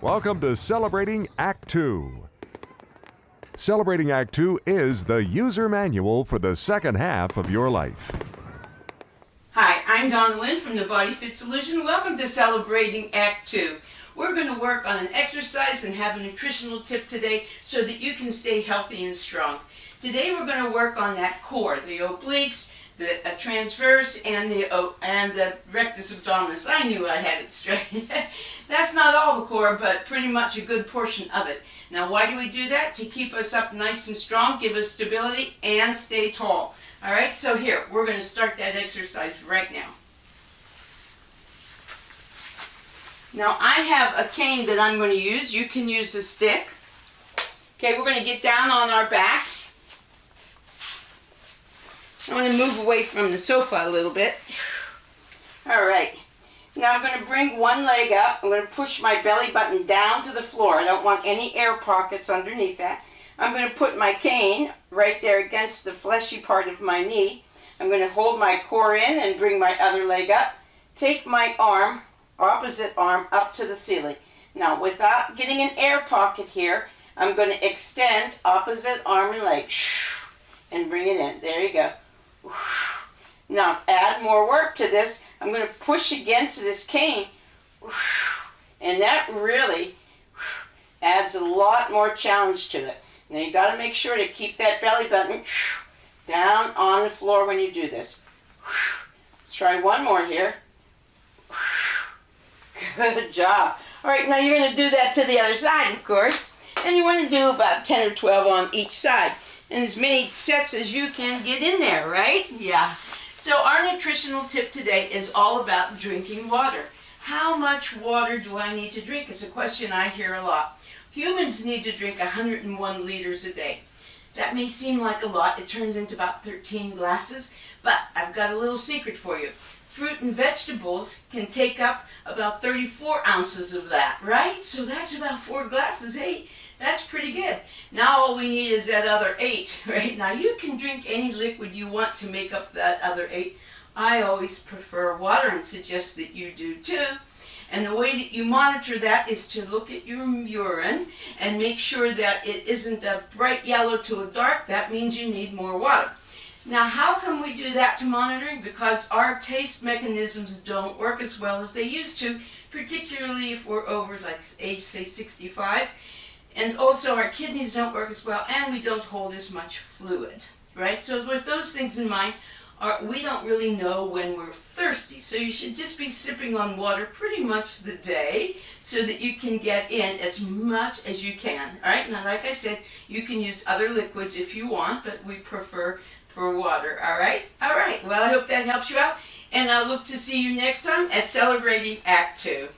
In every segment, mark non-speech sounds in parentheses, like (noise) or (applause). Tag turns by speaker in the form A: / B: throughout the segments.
A: Welcome to Celebrating Act 2. Celebrating Act 2 is the user manual for the second half of your life.
B: Hi, I'm Donna Lynn from the Body Fit Solution. Welcome to Celebrating Act 2. We're going to work on an exercise and have a nutritional tip today so that you can stay healthy and strong. Today we're going to work on that core, the obliques, the uh, transverse, and the uh, and the rectus abdominis. I knew I had it straight. (laughs) That's not all the core, but pretty much a good portion of it. Now why do we do that? To keep us up nice and strong, give us stability, and stay tall. All right, so here, we're going to start that exercise right now. Now I have a cane that I'm going to use. You can use a stick. Okay, we're going to get down on our back. I'm going to move away from the sofa a little bit. All right. Now I'm going to bring one leg up. I'm going to push my belly button down to the floor. I don't want any air pockets underneath that. I'm going to put my cane right there against the fleshy part of my knee. I'm going to hold my core in and bring my other leg up. Take my arm, opposite arm, up to the ceiling. Now without getting an air pocket here, I'm going to extend opposite arm and leg and bring it in. There you go. Now add more work to this. I'm going to push against this cane and that really adds a lot more challenge to it. Now you got to make sure to keep that belly button down on the floor when you do this. Let's try one more here. Good job. All right, now you're going to do that to the other side, of course. And you want to do about 10 or 12 on each side. And as many sets as you can get in there, right? Yeah. So our nutritional tip today is all about drinking water. How much water do I need to drink? It's a question I hear a lot. Humans need to drink 101 liters a day. That may seem like a lot. It turns into about 13 glasses, but I've got a little secret for you. Fruit and vegetables can take up about 34 ounces of that, right? So that's about four glasses. Hey, that's pretty good. Now all we need is that other eight, (laughs) right? Now you can drink any liquid you want to make up that other eight. I always prefer water and suggest that you do too. And the way that you monitor that is to look at your urine and make sure that it isn't a bright yellow to a dark. That means you need more water. Now, how can we do that to monitoring? Because our taste mechanisms don't work as well as they used to, particularly if we're over like age, say, 65. And also our kidneys don't work as well and we don't hold as much fluid, right? So with those things in mind, are, we don't really know when we're thirsty. So you should just be sipping on water pretty much the day so that you can get in as much as you can. All right, now like I said, you can use other liquids if you want, but we prefer for water. All right, all right. Well, I hope that helps you out. And I'll look to see you next time at Celebrating Act 2.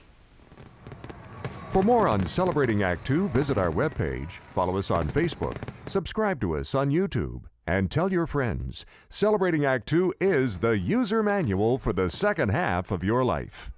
A: For more on Celebrating Act 2, visit our webpage, follow us on Facebook, subscribe to us on YouTube, and tell your friends. Celebrating Act 2 is the user manual for the second half of your life.